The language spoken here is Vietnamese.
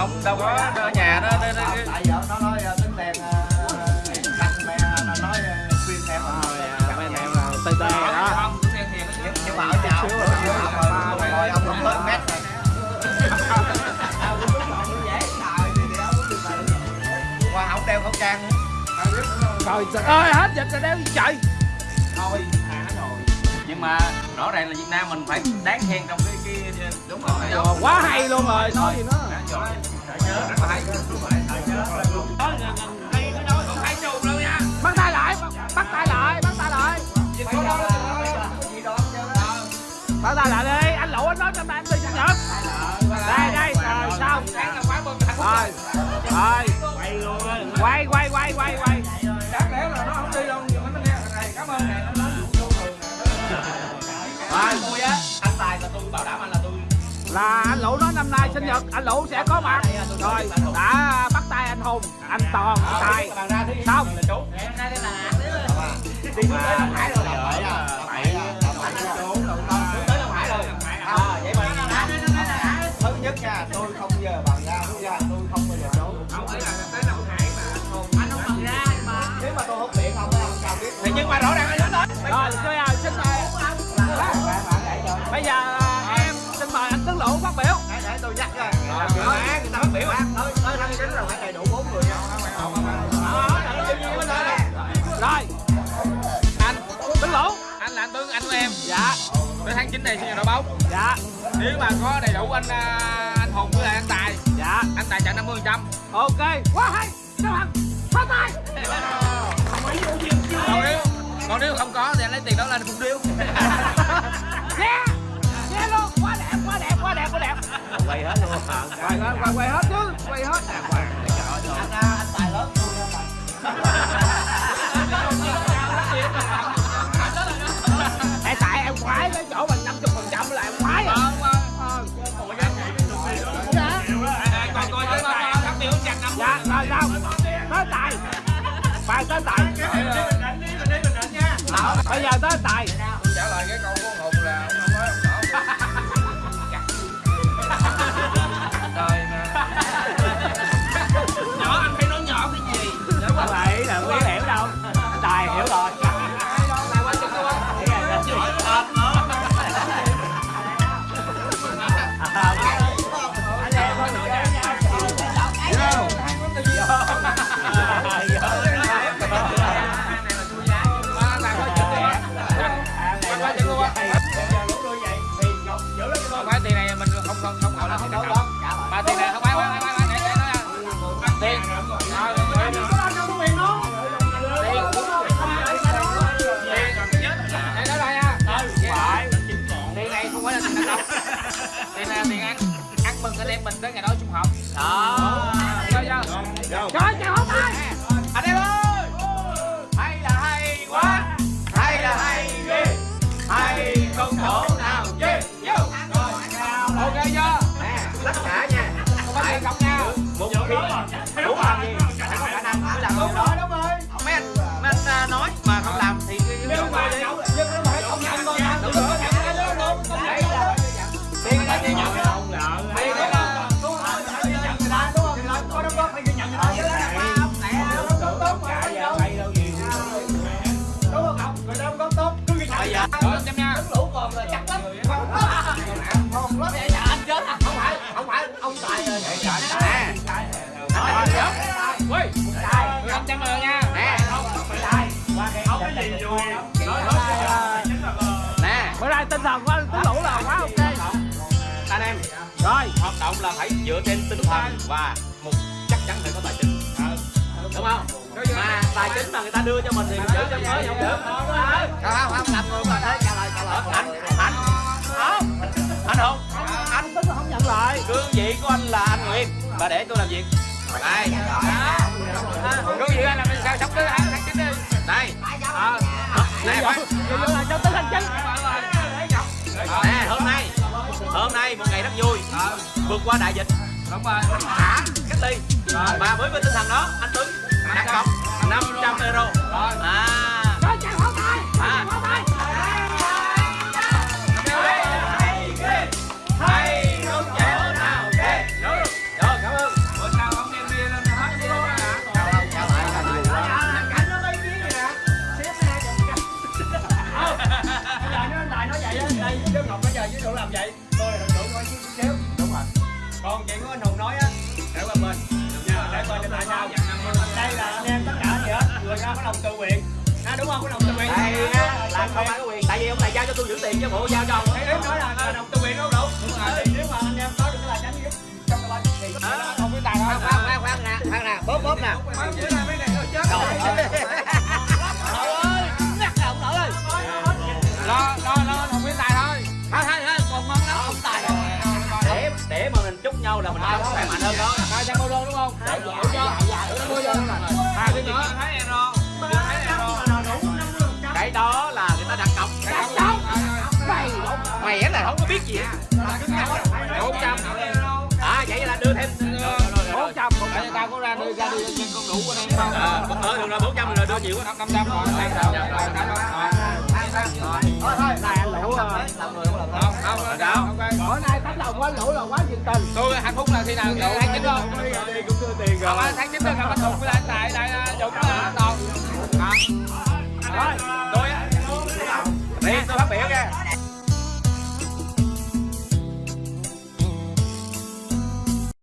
không đâu có ở nhà đó đó- tại vợ nó nói ờ, tính tiền ờ, mẹ nó nói ờ, khuyên em mấy anh em là tê tê rồi đó không tính tiền thì nó nhưng mà ở nhà ông rồi rồi ông không tới mét rồi qua không đeo khẩu trang nữa trời ơi hết dịch rồi đeo trời thôi thả rồi nhưng mà rõ ràng là Việt Nam mình phải đáng khen trong cái cái đúng rồi Ờ, quá hay luôn rồi nói gì nữa rất là hay bắt tay lại, bắt tay lại, bắt tay lại. Bắt tay lại đi. Anh lũ, anh nói năm nay anh đi sinh nhật đây đây, rồi, xong. Rồi rồi. Quay quay quay quay quay. Là anh lũ nói năm nay sinh nhật anh lũ sẽ có mặt. Rồi đã bắt tay anh hùng anh toàn anh tài. xong. Đi tới anh tướng lũ phát biểu. Để để tôi nhắc coi Rồi, người ta phát biểu. tới tới tháng chín là phải đầy đủ bốn người nha rồi anh tướng lũ anh là anh tướng anh của em. Dạ. Tới tháng 9 này sinh nhật đội bóng. Dạ. Nếu mà có đầy đủ anh à, anh hùng với lại anh tài dạ. anh tài trả 50 phần trăm. Ok. Quá hay. Các bạn? Phát tay. Còn nếu còn nếu không có thì anh lấy tiền đó lên phun điếu. Yeah yeah luôn quay hết luôn quay hết chứ quay hết chứ quay anh anh tài lớn tôi nha Ê, tại em khoái cái chỗ mình 50 phần trăm là em khoái rồi còn coi chứ chặt năm dạ rồi sao tới tài phải tới tài không không gọi là tiền đặt không mà tiền này không phải phải phải phải để để nói ăn tiền tiền nói lại tiền này không phải là tiền ăn đâu tiền này là tiền ăn ăn mừng anh em mình tới ngày đó chung học đó tất cả nha không phải cọc nha một khi muốn làm gì phải có khả năng mới làm điều đó đúng rồi mấy anh mấy anh à, nói mà không làm thì năm trăm rồi nha nè nè bữa nay tinh thần anh tướng lũ là quá ok anh em rồi hoạt động là phải dựa trên tinh thần và một chắc chắn phải có tài chính đúng không mà tài chính mà người ta đưa cho mình thì mình giữ cho mới không được không không làm người mà thế trả lời trả lời anh anh không anh không anh tính không nhận lại. Cương vị của anh là anh Nguyệt. Và để tôi làm việc. Đây cương vị anh là mình sao sống tới tháng tháng chín đi. Đây. Ờ. Vậy nè vậy tới tháng chín nè, hôm nay. Hôm nay một ngày rất vui. Ờ. Vượt qua đại dịch. Đúng rồi. Thả cách ly. Ờ. Và với cái tinh thần đó, anh Tuấn, đặt cọc 500 euro. Ờ. À. chuyện của anh hùng nói á. Để qua bên. Nha để coi cho tại sao đây là anh em tất cả gì hết. Người ra có lòng tự nguyện. À, đúng không? Có lòng tự nguyện. Đây á là không ai có quyền. Tại vì ông này giao cho tôi giữ tiền chứ bộ giao cho ông. Thế em nói là có lòng tự nguyện đúng. Không đúng rồi. nếu mà anh em có được là tránh giúp trong cái thì có thể là không biết tài khoan khoan khoan khoan nè khoan nè. Bóp bóp nè khỏe mạnh hơn đó. Hai trăm euro đúng không? Để đủ cho đủ cho hai cái nữa thấy thấy euro. Cái đó là người ta đặt cọc. Mày mày là không có biết gì bốn trăm à vậy là đưa thêm. Bốn trăm. Một tại tao có ra đưa ra đưa cho con đủ của em không ờ ờ được rồi bốn trăm rồi đưa nhiều quá. Năm trăm rồi thôi thôi này anh lũ không không đâu bữa nay tấm lòng của anh lũ là quá nhiệt tình tôi hạnh phúc là khi nào tháng chín không cũng đưa tiền không tháng chín tôi gặp anh hùng với anh tại tại dụng dũng toàn rồi tôi đi tôi phát biểu nha